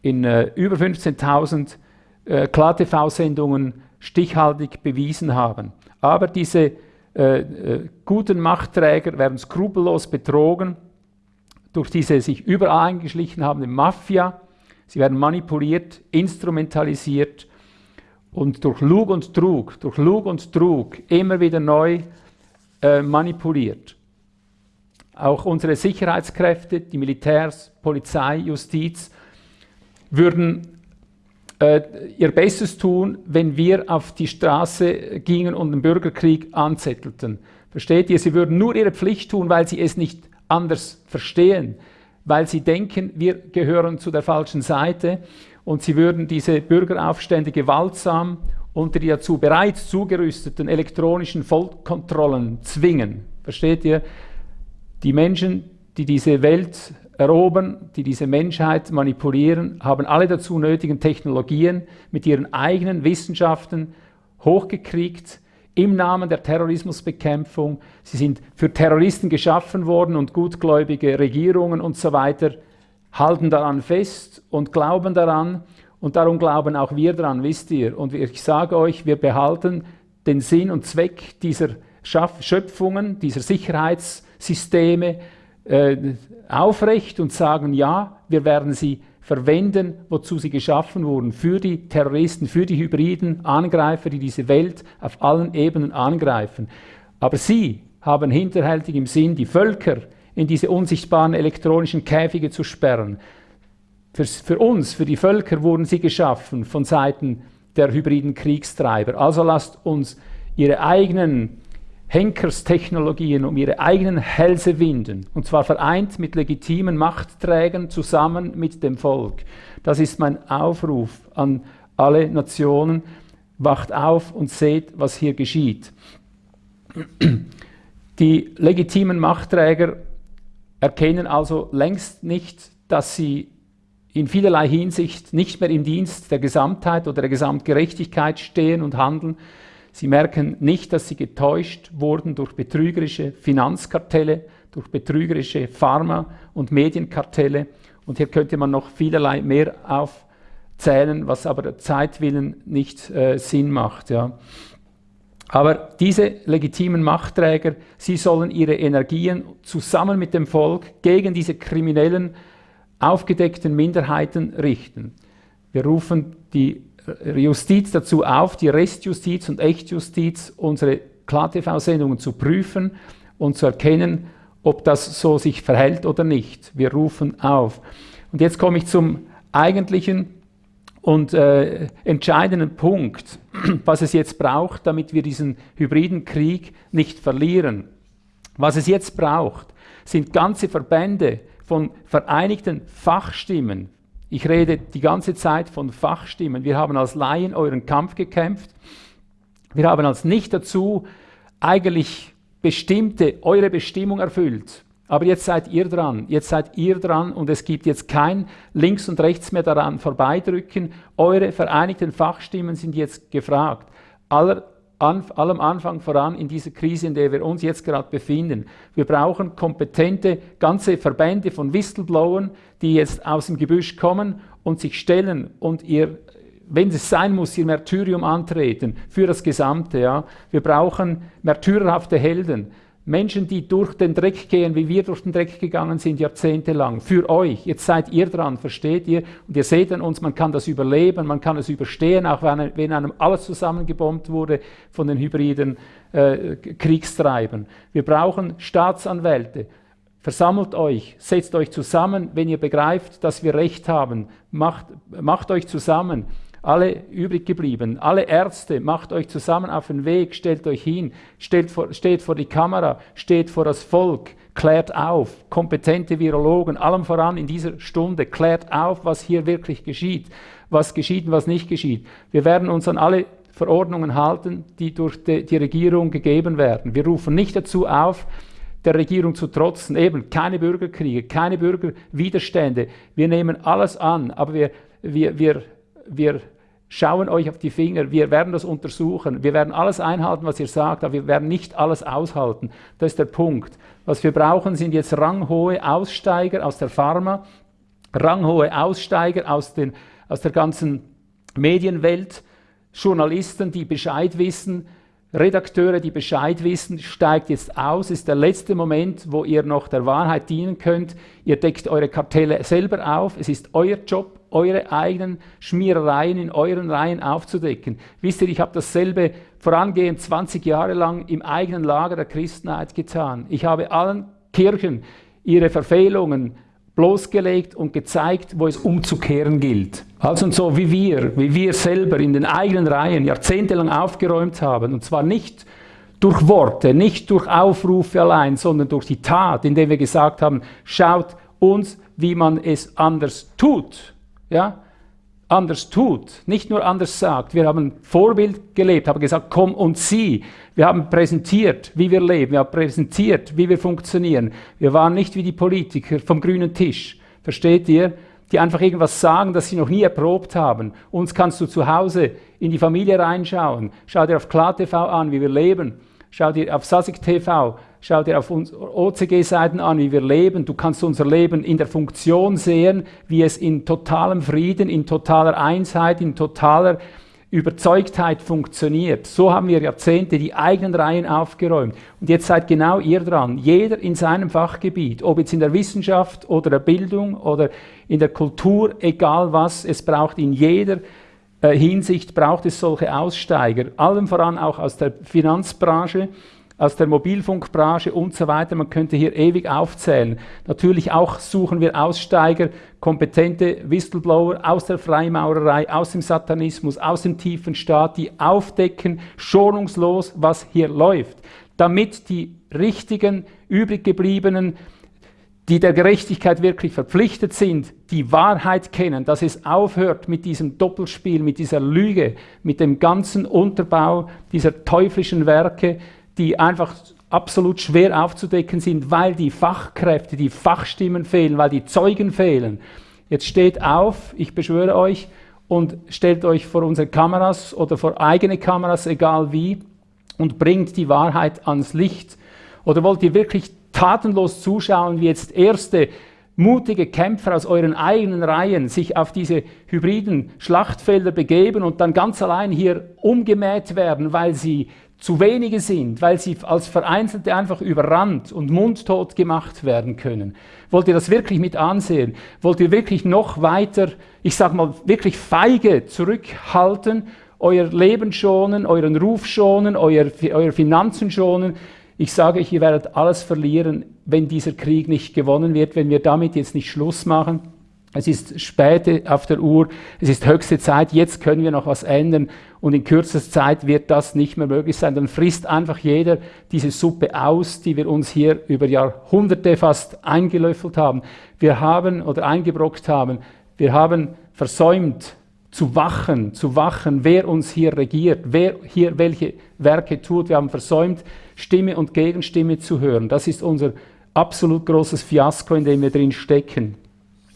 in uh, über 15.000 äh, Klar-TV-Sendungen stichhaltig bewiesen haben. Aber diese äh, äh, guten Machtträger werden skrupellos betrogen durch diese sich überall eingeschlichen habende Mafia. Sie werden manipuliert, instrumentalisiert und durch Lug und Trug, durch Lug und Trug immer wieder neu äh, manipuliert. Auch unsere Sicherheitskräfte, die Militärs, Polizei, Justiz, würden äh, ihr Bestes tun, wenn wir auf die Straße gingen und den Bürgerkrieg anzettelten. Versteht ihr? Sie würden nur ihre Pflicht tun, weil sie es nicht anders verstehen, weil sie denken, wir gehören zu der falschen Seite und sie würden diese Bürgeraufstände gewaltsam unter die dazu bereits zugerüsteten elektronischen Vollkontrollen zwingen. Versteht ihr? Die Menschen, die diese Welt erobern, die diese Menschheit manipulieren, haben alle dazu nötigen Technologien mit ihren eigenen Wissenschaften hochgekriegt im Namen der Terrorismusbekämpfung. Sie sind für Terroristen geschaffen worden und gutgläubige Regierungen und so weiter halten daran fest und glauben daran und darum glauben auch wir daran, wisst ihr. Und ich sage euch, wir behalten den Sinn und Zweck dieser Schöpfungen, dieser Sicherheitssysteme, äh, aufrecht und sagen, ja, wir werden sie verwenden, wozu sie geschaffen wurden, für die Terroristen, für die hybriden Angreifer, die diese Welt auf allen Ebenen angreifen. Aber sie, haben hinterhältig im Sinn, die Völker in diese unsichtbaren elektronischen Käfige zu sperren. Für, für uns, für die Völker wurden sie geschaffen von Seiten der hybriden Kriegstreiber. Also lasst uns ihre eigenen Henkerstechnologien um ihre eigenen Hälse winden, und zwar vereint mit legitimen Machtträgern zusammen mit dem Volk. Das ist mein Aufruf an alle Nationen. Wacht auf und seht, was hier geschieht. Die legitimen Machtträger erkennen also längst nicht, dass sie in vielerlei Hinsicht nicht mehr im Dienst der Gesamtheit oder der Gesamtgerechtigkeit stehen und handeln. Sie merken nicht, dass sie getäuscht wurden durch betrügerische Finanzkartelle, durch betrügerische Pharma- und Medienkartelle. Und hier könnte man noch vielerlei mehr aufzählen, was aber der Zeitwillen nicht äh, Sinn macht. Ja. Aber diese legitimen Machtträger, sie sollen ihre Energien zusammen mit dem Volk gegen diese kriminellen, aufgedeckten Minderheiten richten. Wir rufen die Justiz dazu auf, die Restjustiz und Echtjustiz, unsere KlarTV-Sendungen zu prüfen und zu erkennen, ob das so sich verhält oder nicht. Wir rufen auf. Und jetzt komme ich zum eigentlichen und äh, entscheidenden Punkt, *clears throat* was es jetzt braucht, damit wir diesen hybriden Krieg nicht verlieren. Was es jetzt braucht, sind ganze Verbände von vereinigten Fachstimmen. Ich rede die ganze Zeit von Fachstimmen. Wir haben als Laien euren Kampf gekämpft. Wir haben als nicht dazu eigentlich bestimmte, eure Bestimmung erfüllt. Aber jetzt seid ihr dran, jetzt seid ihr dran und es gibt jetzt kein links und rechts mehr daran vorbeidrücken. Eure vereinigten Fachstimmen sind jetzt gefragt. Aller, an, allem Anfang voran in dieser Krise, in der wir uns jetzt gerade befinden. Wir brauchen kompetente ganze Verbände von Whistleblowern, die jetzt aus dem Gebüsch kommen und sich stellen und ihr wenn es sein muss, ihr Märtyrium antreten für das Gesamte. Ja. Wir brauchen märtyrerhafte Helden. Menschen, die durch den Dreck gehen, wie wir durch den Dreck gegangen sind, jahrzehntelang. Für euch. Jetzt seid ihr dran, versteht ihr? Und ihr seht an uns, man kann das überleben, man kann es überstehen, auch wenn, wenn einem alles zusammengebombt wurde von den hybriden äh, Kriegstreibern. Wir brauchen Staatsanwälte. Versammelt euch, setzt euch zusammen, wenn ihr begreift, dass wir Recht haben. Macht, macht euch zusammen alle übrig geblieben, alle Ärzte, macht euch zusammen auf den Weg, stellt euch hin, stellt vor, steht vor die Kamera, steht vor das Volk, klärt auf, kompetente Virologen, allem voran in dieser Stunde, klärt auf, was hier wirklich geschieht, was geschieht und was nicht geschieht. Wir werden uns an alle Verordnungen halten, die durch die, die Regierung gegeben werden. Wir rufen nicht dazu auf, der Regierung zu trotzen, eben keine Bürgerkriege, keine Bürgerwiderstände. Wir nehmen alles an, aber wir, wir, wir wir schauen euch auf die Finger, wir werden das untersuchen, wir werden alles einhalten, was ihr sagt, aber wir werden nicht alles aushalten. Das ist der Punkt. Was wir brauchen, sind jetzt ranghohe Aussteiger aus der Pharma, ranghohe Aussteiger aus, den, aus der ganzen Medienwelt, Journalisten, die Bescheid wissen, Redakteure, die Bescheid wissen, steigt jetzt aus, ist der letzte Moment, wo ihr noch der Wahrheit dienen könnt. Ihr deckt eure Kartelle selber auf, es ist euer Job, eure eigenen Schmierereien in euren Reihen aufzudecken. Wisst ihr, ich habe dasselbe vorangehend 20 Jahre lang im eigenen Lager der Christenheit getan. Ich habe allen Kirchen ihre Verfehlungen bloßgelegt und gezeigt, wo es umzukehren gilt. Also und so wie wir, wie wir selber in den eigenen Reihen jahrzehntelang aufgeräumt haben, und zwar nicht durch Worte, nicht durch Aufrufe allein, sondern durch die Tat, indem wir gesagt haben, schaut uns, wie man es anders tut. Ja? Anders tut, nicht nur anders sagt. Wir haben Vorbild gelebt, haben gesagt, komm und sieh. Wir haben präsentiert, wie wir leben, wir haben präsentiert, wie wir funktionieren. Wir waren nicht wie die Politiker vom grünen Tisch, versteht ihr? Die einfach irgendwas sagen, das sie noch nie erprobt haben. Uns kannst du zu Hause in die Familie reinschauen. Schau dir auf KlarTV an, wie wir leben. Schau dir auf Sasik TV Schau dir auf unsere OCG-Seiten an, wie wir leben. Du kannst unser Leben in der Funktion sehen, wie es in totalem Frieden, in totaler Einsheit, in totaler Überzeugtheit funktioniert. So haben wir Jahrzehnte die eigenen Reihen aufgeräumt. Und jetzt seid genau ihr dran. Jeder in seinem Fachgebiet, ob jetzt in der Wissenschaft oder der Bildung oder in der Kultur, egal was, es braucht in jeder äh, Hinsicht braucht es solche Aussteiger, allem voran auch aus der Finanzbranche, aus der Mobilfunkbranche und so weiter. Man könnte hier ewig aufzählen. Natürlich auch suchen wir Aussteiger, kompetente Whistleblower aus der Freimaurerei, aus dem Satanismus, aus dem tiefen Staat, die aufdecken schonungslos, was hier läuft, damit die richtigen, übrig gebliebenen die der Gerechtigkeit wirklich verpflichtet sind, die Wahrheit kennen, dass es aufhört mit diesem Doppelspiel, mit dieser Lüge, mit dem ganzen Unterbau dieser teuflischen Werke, die einfach absolut schwer aufzudecken sind, weil die Fachkräfte, die Fachstimmen fehlen, weil die Zeugen fehlen. Jetzt steht auf, ich beschwöre euch, und stellt euch vor unsere Kameras oder vor eigene Kameras, egal wie, und bringt die Wahrheit ans Licht. Oder wollt ihr wirklich tatenlos zuschauen, wie jetzt erste mutige Kämpfer aus euren eigenen Reihen sich auf diese hybriden Schlachtfelder begeben und dann ganz allein hier umgemäht werden, weil sie zu wenige sind, weil sie als Vereinzelte einfach überrannt und mundtot gemacht werden können. Wollt ihr das wirklich mit ansehen? Wollt ihr wirklich noch weiter, ich sag mal, wirklich feige zurückhalten, euer Leben schonen, euren Ruf schonen, euer, euer Finanzen schonen? Ich sage euch, ihr werdet alles verlieren, wenn dieser Krieg nicht gewonnen wird, wenn wir damit jetzt nicht Schluss machen. Es ist spät auf der Uhr, es ist höchste Zeit, jetzt können wir noch was ändern und in kürzester Zeit wird das nicht mehr möglich sein. Dann frisst einfach jeder diese Suppe aus, die wir uns hier über Jahrhunderte fast eingelöffelt haben. Wir haben oder eingebrockt haben, wir haben versäumt zu wachen, zu wachen, wer uns hier regiert, wer hier welche Werke tut. Wir haben versäumt, Stimme und Gegenstimme zu hören. Das ist unser absolut großes Fiasko, in dem wir drin stecken.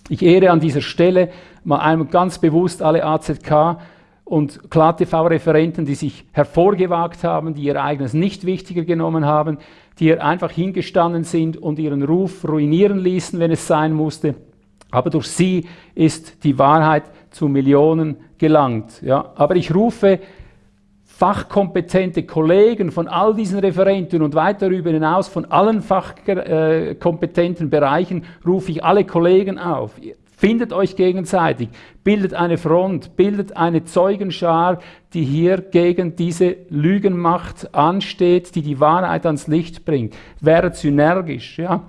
Ich ehre an dieser Stelle mal einmal ganz bewusst alle AZK und KlaTV-Referenten, die sich hervorgewagt haben, die ihr eigenes nicht wichtiger genommen haben, die hier einfach hingestanden sind und ihren Ruf ruinieren ließen, wenn es sein musste. Aber durch sie ist die Wahrheit zu Millionen gelangt. Ja. Aber ich rufe fachkompetente Kollegen von all diesen Referenten und weit darüber hinaus von allen fachkompetenten Bereichen rufe ich alle Kollegen auf. Findet euch gegenseitig, bildet eine Front, bildet eine Zeugenschar, die hier gegen diese Lügenmacht ansteht, die die Wahrheit ans Licht bringt. Werdet synergisch, ja.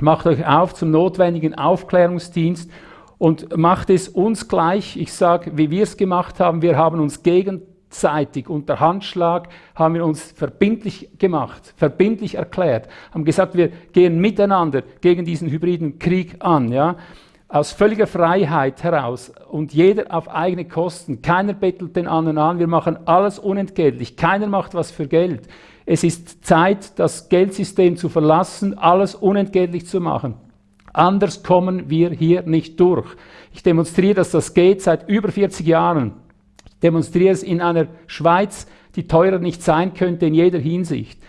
Macht euch auf zum notwendigen Aufklärungsdienst und macht es uns gleich. Ich sage, wie wir es gemacht haben, wir haben uns gegen gegenseitig unter Handschlag haben wir uns verbindlich gemacht, verbindlich erklärt, haben gesagt, wir gehen miteinander gegen diesen hybriden Krieg an, ja, aus völliger Freiheit heraus und jeder auf eigene Kosten. Keiner bettelt den anderen an, wir machen alles unentgeltlich, keiner macht was für Geld. Es ist Zeit, das Geldsystem zu verlassen, alles unentgeltlich zu machen. Anders kommen wir hier nicht durch. Ich demonstriere, dass das geht seit über 40 Jahren demonstriere es in einer Schweiz, die teurer nicht sein könnte in jeder Hinsicht.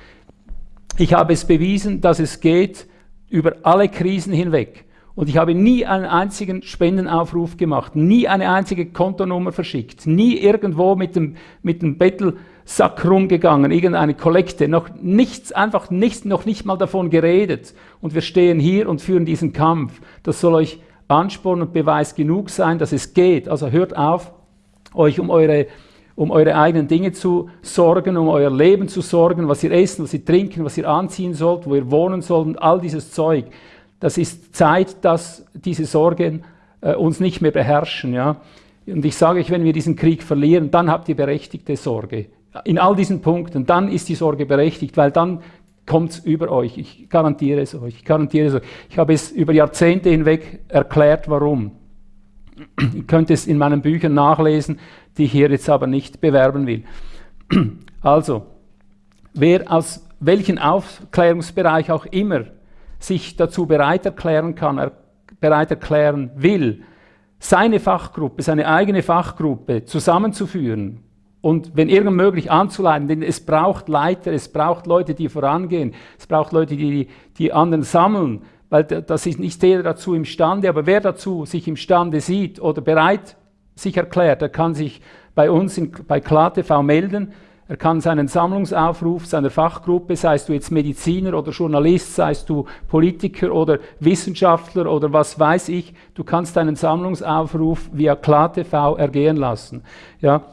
Ich habe es bewiesen, dass es geht über alle Krisen hinweg. Und ich habe nie einen einzigen Spendenaufruf gemacht, nie eine einzige Kontonummer verschickt, nie irgendwo mit dem, mit dem Bettelsack rumgegangen, irgendeine Kollekte, noch nichts, einfach nichts, noch nicht mal davon geredet. Und wir stehen hier und führen diesen Kampf. Das soll euch Ansporn und Beweis genug sein, dass es geht. Also hört auf, euch um eure, um eure eigenen Dinge zu sorgen, um euer Leben zu sorgen, was ihr essen, was ihr trinken, was ihr anziehen sollt, wo ihr wohnen sollt und all dieses Zeug. Das ist Zeit, dass diese Sorgen äh, uns nicht mehr beherrschen. Ja? Und ich sage euch, wenn wir diesen Krieg verlieren, dann habt ihr berechtigte Sorge. In all diesen Punkten, dann ist die Sorge berechtigt, weil dann kommt es über euch. Ich garantiere es euch. Ich garantiere es euch. Ich habe es über Jahrzehnte hinweg erklärt, warum. Ihr könnt es in meinen Büchern nachlesen, die ich hier jetzt aber nicht bewerben will. Also, wer aus welchem Aufklärungsbereich auch immer sich dazu bereit erklären kann, er, bereit erklären will, seine Fachgruppe, seine eigene Fachgruppe zusammenzuführen und wenn irgend möglich anzuleiten, denn es braucht Leiter, es braucht Leute, die vorangehen, es braucht Leute, die die anderen sammeln, weil das ist nicht jeder dazu imstande, aber wer dazu sich imstande sieht oder bereit sich erklärt, der kann sich bei uns in, bei KlarTV melden, er kann seinen Sammlungsaufruf seiner Fachgruppe, seist du jetzt Mediziner oder Journalist, seist du Politiker oder Wissenschaftler oder was weiß ich, du kannst deinen Sammlungsaufruf via KlarTV ergehen lassen. Ja,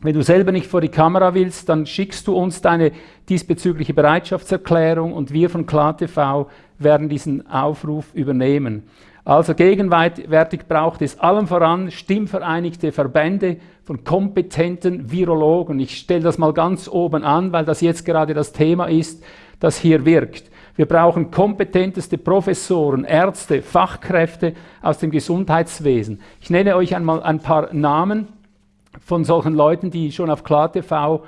Wenn du selber nicht vor die Kamera willst, dann schickst du uns deine diesbezügliche Bereitschaftserklärung und wir von KlarTV werden diesen Aufruf übernehmen. Also gegenwärtig braucht es allem voran stimmvereinigte Verbände von kompetenten Virologen. Ich stelle das mal ganz oben an, weil das jetzt gerade das Thema ist, das hier wirkt. Wir brauchen kompetenteste Professoren, Ärzte, Fachkräfte aus dem Gesundheitswesen. Ich nenne euch einmal ein paar Namen von solchen Leuten, die schon auf KlarTV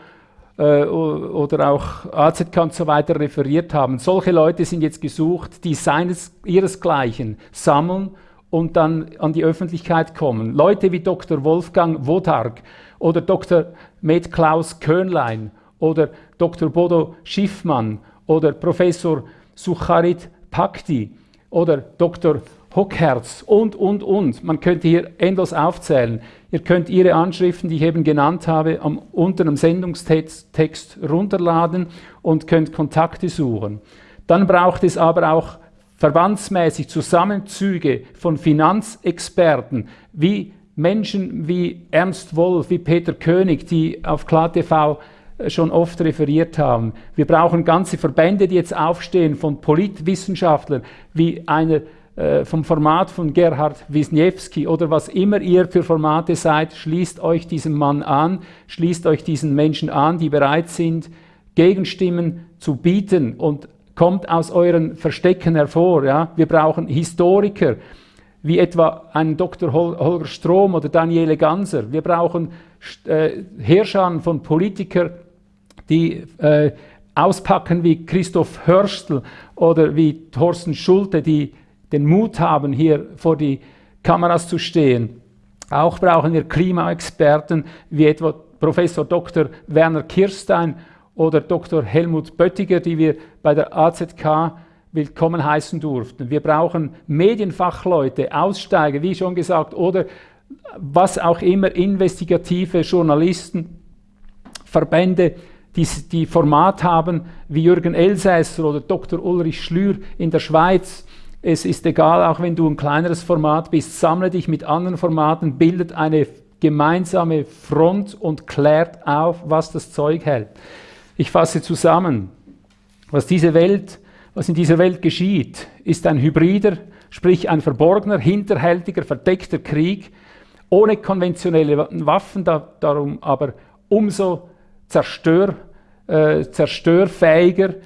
äh, oder auch AZK und so weiter referiert haben. Solche Leute sind jetzt gesucht, die seines, ihresgleichen sammeln und dann an die Öffentlichkeit kommen. Leute wie Dr. Wolfgang Wodarg oder Dr. Med Klaus Könlein oder Dr. Bodo Schiffmann oder Professor Sucharit Pakti oder Dr. Hockherz und, und, und. Man könnte hier endlos aufzählen. Ihr könnt Ihre Anschriften, die ich eben genannt habe, am, unter dem Sendungstext runterladen und könnt Kontakte suchen. Dann braucht es aber auch verbandsmäßig Zusammenzüge von Finanzexperten, wie Menschen wie Ernst Wolf, wie Peter König, die auf KlarTV äh, schon oft referiert haben. Wir brauchen ganze Verbände, die jetzt aufstehen von Politwissenschaftlern, wie einer äh, vom Format von Gerhard Wisniewski oder was immer ihr für Formate seid, schließt euch diesem Mann an, schließt euch diesen Menschen an, die bereit sind, Gegenstimmen zu bieten und kommt aus euren Verstecken hervor. Ja? Wir brauchen Historiker, wie etwa einen Dr. Holger Strom oder Daniele Ganser. Wir brauchen äh, Herrscher von Politikern, die äh, auspacken wie Christoph Hörstl oder wie Thorsten Schulte, die den Mut haben, hier vor die Kameras zu stehen. Auch brauchen wir Klimaexperten wie etwa Professor Dr. Werner Kirstein oder Dr. Helmut Böttiger, die wir bei der AZK willkommen heißen durften. Wir brauchen Medienfachleute, Aussteiger, wie schon gesagt, oder was auch immer, investigative Journalisten, Verbände, die, die Format haben wie Jürgen Elsässer oder Dr. Ulrich Schlür in der Schweiz, es ist egal, auch wenn du ein kleineres Format bist, sammle dich mit anderen Formaten, bildet eine gemeinsame Front und klärt auf, was das Zeug hält. Ich fasse zusammen. Was, diese Welt, was in dieser Welt geschieht, ist ein hybrider, sprich ein verborgener, hinterhältiger, verdeckter Krieg, ohne konventionelle Waffen, da, darum aber umso zerstör, äh, zerstörfähiger,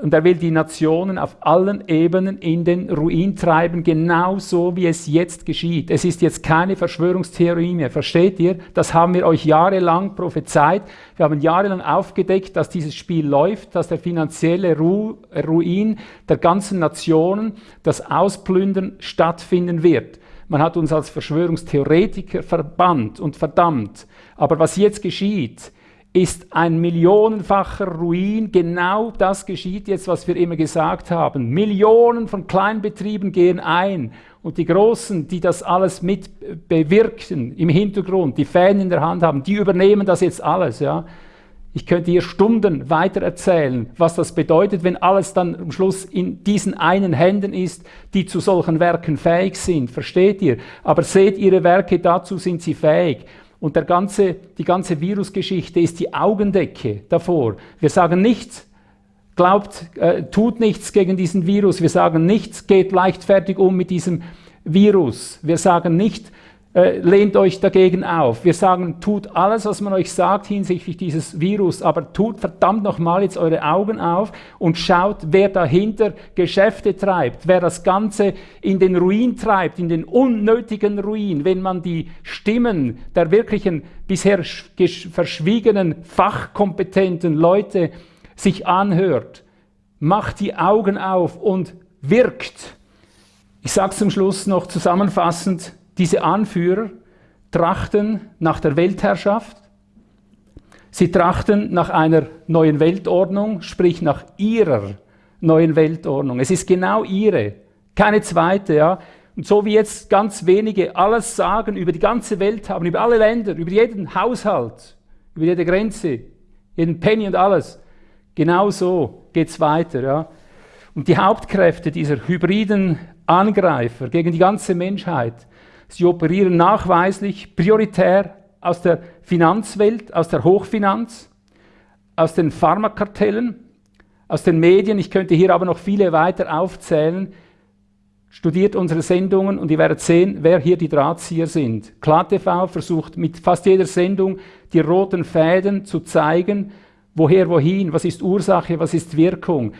und er will die Nationen auf allen Ebenen in den Ruin treiben, genauso wie es jetzt geschieht. Es ist jetzt keine Verschwörungstheorie mehr, versteht ihr? Das haben wir euch jahrelang prophezeit. Wir haben jahrelang aufgedeckt, dass dieses Spiel läuft, dass der finanzielle Ru Ruin der ganzen Nationen, das Ausplündern stattfinden wird. Man hat uns als Verschwörungstheoretiker verbannt und verdammt. Aber was jetzt geschieht, ist ein millionenfacher Ruin. Genau das geschieht jetzt, was wir immer gesagt haben. Millionen von Kleinbetrieben gehen ein und die Großen, die das alles mit bewirken im Hintergrund, die Fäden in der Hand haben, die übernehmen das jetzt alles. Ja. Ich könnte hier Stunden weiter erzählen, was das bedeutet, wenn alles dann am Schluss in diesen einen Händen ist, die zu solchen Werken fähig sind. Versteht ihr? Aber seht ihre Werke, dazu sind sie fähig. Und der ganze, die ganze Virusgeschichte ist die Augendecke davor. Wir sagen nichts, glaubt, äh, tut nichts gegen diesen Virus. Wir sagen nichts, geht leichtfertig um mit diesem Virus. Wir sagen nicht, äh, lehnt euch dagegen auf. Wir sagen, tut alles, was man euch sagt hinsichtlich dieses Virus, aber tut verdammt nochmal jetzt eure Augen auf und schaut, wer dahinter Geschäfte treibt, wer das Ganze in den Ruin treibt, in den unnötigen Ruin, wenn man die Stimmen der wirklichen bisher verschwiegenen, fachkompetenten Leute sich anhört. Macht die Augen auf und wirkt. Ich sage zum Schluss noch zusammenfassend, diese Anführer trachten nach der Weltherrschaft, sie trachten nach einer neuen Weltordnung, sprich nach ihrer neuen Weltordnung. Es ist genau ihre, keine zweite. Ja? Und so wie jetzt ganz wenige alles sagen, über die ganze Welt haben, über alle Länder, über jeden Haushalt, über jede Grenze, jeden Penny und alles, genau so geht es weiter. Ja? Und die Hauptkräfte dieser hybriden Angreifer gegen die ganze Menschheit Sie operieren nachweislich prioritär aus der Finanzwelt, aus der Hochfinanz, aus den Pharmakartellen, aus den Medien. Ich könnte hier aber noch viele weiter aufzählen. Studiert unsere Sendungen und ihr werdet sehen, wer hier die Drahtzieher sind. KlarTV versucht mit fast jeder Sendung die roten Fäden zu zeigen, woher, wohin, was ist Ursache, was ist Wirkung.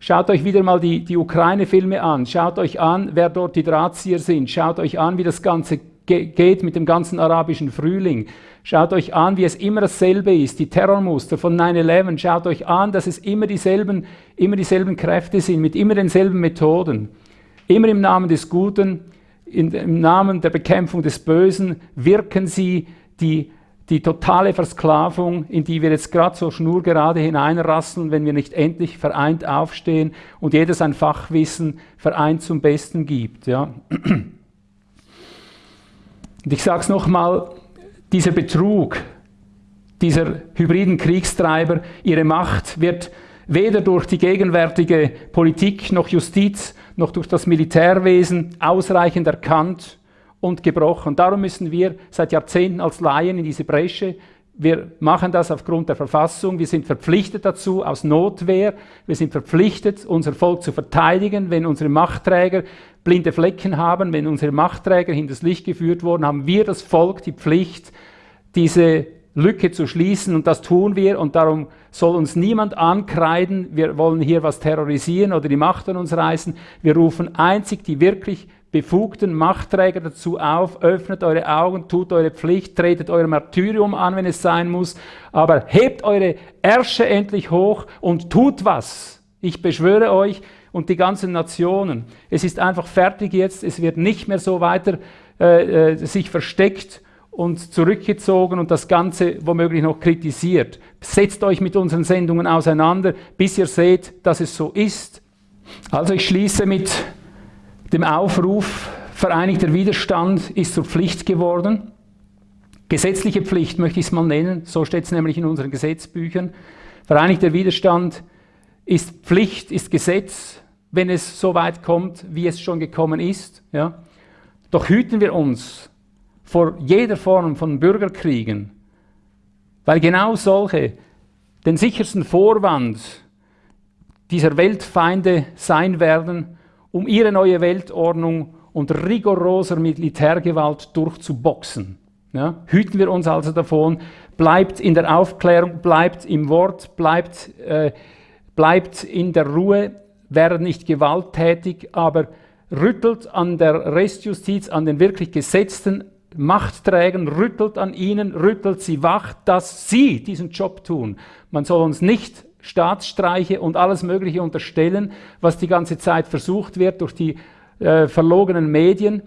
Schaut euch wieder mal die, die Ukraine-Filme an, schaut euch an, wer dort die Drahtzieher sind, schaut euch an, wie das Ganze ge geht mit dem ganzen arabischen Frühling. Schaut euch an, wie es immer dasselbe ist, die Terrormuster von 9-11. Schaut euch an, dass es immer dieselben, immer dieselben Kräfte sind, mit immer denselben Methoden. Immer im Namen des Guten, in, im Namen der Bekämpfung des Bösen wirken sie die, die totale Versklavung, in die wir jetzt gerade so schnurgerade hineinrasseln, wenn wir nicht endlich vereint aufstehen und jeder sein Fachwissen vereint zum Besten gibt. Ja. Und ich sage es nochmal, dieser Betrug, dieser hybriden Kriegstreiber, ihre Macht wird weder durch die gegenwärtige Politik noch Justiz noch durch das Militärwesen ausreichend erkannt und gebrochen. Darum müssen wir seit Jahrzehnten als Laien in diese Bresche. Wir machen das aufgrund der Verfassung. Wir sind verpflichtet dazu aus Notwehr. Wir sind verpflichtet, unser Volk zu verteidigen. Wenn unsere Machtträger blinde Flecken haben, wenn unsere Machtträger hinters Licht geführt wurden, haben wir das Volk die Pflicht, diese Lücke zu schließen und das tun wir und darum soll uns niemand ankreiden, wir wollen hier was terrorisieren oder die Macht an uns reißen. Wir rufen einzig die wirklich befugten Machtträger dazu auf, öffnet eure Augen, tut eure Pflicht, tretet euer Martyrium an, wenn es sein muss, aber hebt eure Ärsche endlich hoch und tut was. Ich beschwöre euch und die ganzen Nationen. Es ist einfach fertig jetzt, es wird nicht mehr so weiter äh, äh sich versteckt und zurückgezogen und das Ganze womöglich noch kritisiert. Setzt euch mit unseren Sendungen auseinander, bis ihr seht, dass es so ist. Also ich schließe mit dem Aufruf, vereinigter Widerstand ist zur Pflicht geworden. Gesetzliche Pflicht möchte ich es mal nennen, so steht es nämlich in unseren Gesetzbüchern. Vereinigter Widerstand ist Pflicht, ist Gesetz, wenn es so weit kommt, wie es schon gekommen ist. Ja. Doch hüten wir uns vor jeder Form von Bürgerkriegen, weil genau solche den sichersten Vorwand dieser Weltfeinde sein werden, um ihre neue Weltordnung unter rigoroser Militärgewalt durchzuboxen. Ja, hüten wir uns also davon, bleibt in der Aufklärung, bleibt im Wort, bleibt, äh, bleibt in der Ruhe, werdet nicht gewalttätig, aber rüttelt an der Restjustiz, an den wirklich Gesetzten Machtträgern, rüttelt an ihnen, rüttelt sie wach, dass sie diesen Job tun. Man soll uns nicht Staatsstreiche und alles Mögliche unterstellen, was die ganze Zeit versucht wird durch die äh, verlogenen Medien.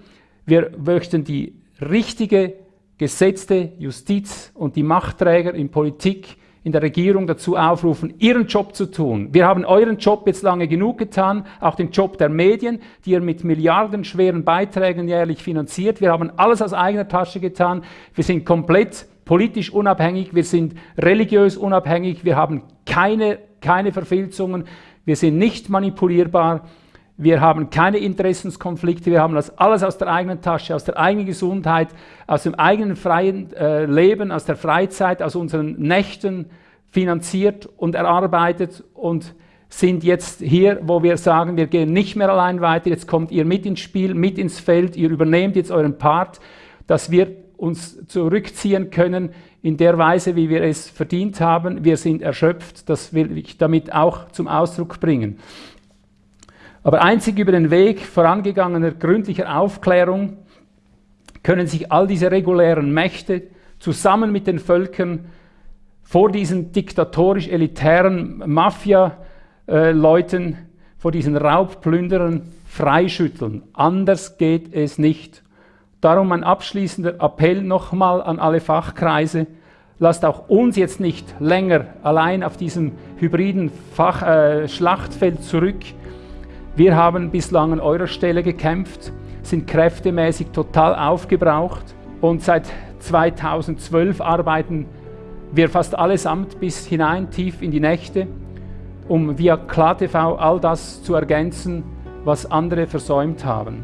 Wir möchten die richtige, gesetzte Justiz und die Machtträger in Politik in der Regierung dazu aufrufen, ihren Job zu tun. Wir haben euren Job jetzt lange genug getan, auch den Job der Medien, die ihr mit milliardenschweren Beiträgen jährlich finanziert. Wir haben alles aus eigener Tasche getan. Wir sind komplett politisch unabhängig, wir sind religiös unabhängig, wir haben keine, keine Verfilzungen, wir sind nicht manipulierbar, wir haben keine Interessenskonflikte, wir haben das alles aus der eigenen Tasche, aus der eigenen Gesundheit, aus dem eigenen freien äh, Leben, aus der Freizeit, aus unseren Nächten finanziert und erarbeitet und sind jetzt hier, wo wir sagen, wir gehen nicht mehr allein weiter, jetzt kommt ihr mit ins Spiel, mit ins Feld, ihr übernehmt jetzt euren Part, dass wir uns zurückziehen können in der Weise, wie wir es verdient haben. Wir sind erschöpft, das will ich damit auch zum Ausdruck bringen. Aber einzig über den Weg vorangegangener gründlicher Aufklärung können sich all diese regulären Mächte zusammen mit den Völkern vor diesen diktatorisch-elitären Mafia-Leuten, vor diesen Raubplünderern freischütteln. Anders geht es nicht. Darum mein abschließender Appell nochmal an alle Fachkreise. Lasst auch uns jetzt nicht länger allein auf diesem hybriden Fach, äh, Schlachtfeld zurück, wir haben bislang an eurer Stelle gekämpft, sind kräftemäßig total aufgebraucht und seit 2012 arbeiten wir fast allesamt bis hinein tief in die Nächte, um via KlarTV all das zu ergänzen, was andere versäumt haben.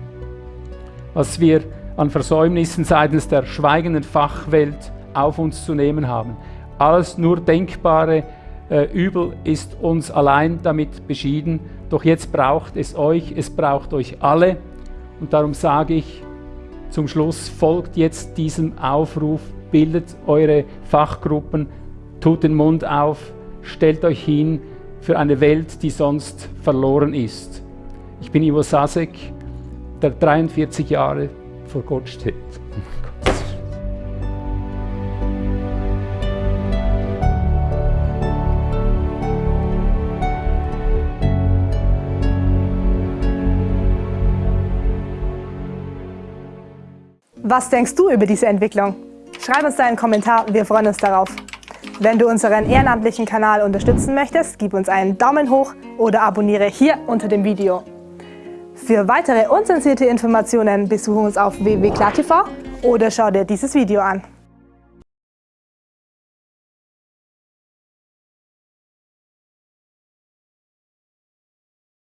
Was wir an Versäumnissen seitens der schweigenden Fachwelt auf uns zu nehmen haben. Alles nur denkbare äh, Übel ist uns allein damit beschieden. Doch jetzt braucht es euch, es braucht euch alle. Und darum sage ich zum Schluss, folgt jetzt diesem Aufruf, bildet eure Fachgruppen, tut den Mund auf, stellt euch hin für eine Welt, die sonst verloren ist. Ich bin Ivo Sasek, der 43 Jahre vor Gott steht. Was denkst du über diese Entwicklung? Schreib uns deinen Kommentar, wir freuen uns darauf. Wenn du unseren ehrenamtlichen Kanal unterstützen möchtest, gib uns einen Daumen hoch oder abonniere hier unter dem Video. Für weitere unzensierte Informationen besuche uns auf www.klartv oder schau dir dieses Video an.